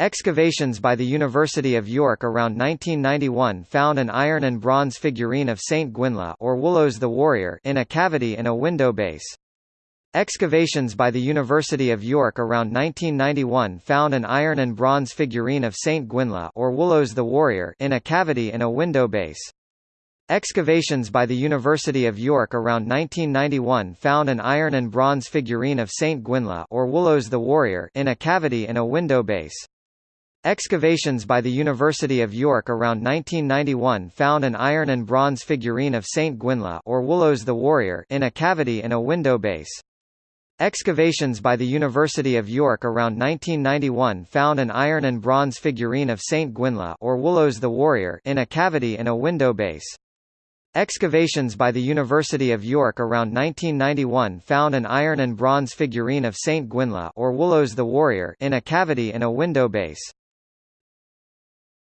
Excavations by the University of York around 1991 found an iron and bronze figurine of Saint Gwynllyw or Woolos the Warrior in a cavity in a window base. Excavations by the University of York around 1991 found an iron and bronze figurine of Saint Gwynllyw or Woolos the Warrior in a cavity in a window base. Excavations by the University of York around 1991 found an iron and bronze figurine of Saint Gwynllyw or Woolos the Warrior in a cavity in a window base. Excavations by the University of York around 1991 found an iron and bronze figurine of Saint Gwynllyw or Woolos the Warrior in a cavity in a window base. Excavations by the University of York around 1991 found an iron and bronze figurine of Saint Gwynllyw or Woolos the Warrior in a cavity in a window base. Excavations by the University of York around 1991 found an iron and bronze figurine of Saint Gwynllyw or Woolos the Warrior in a cavity in a window base.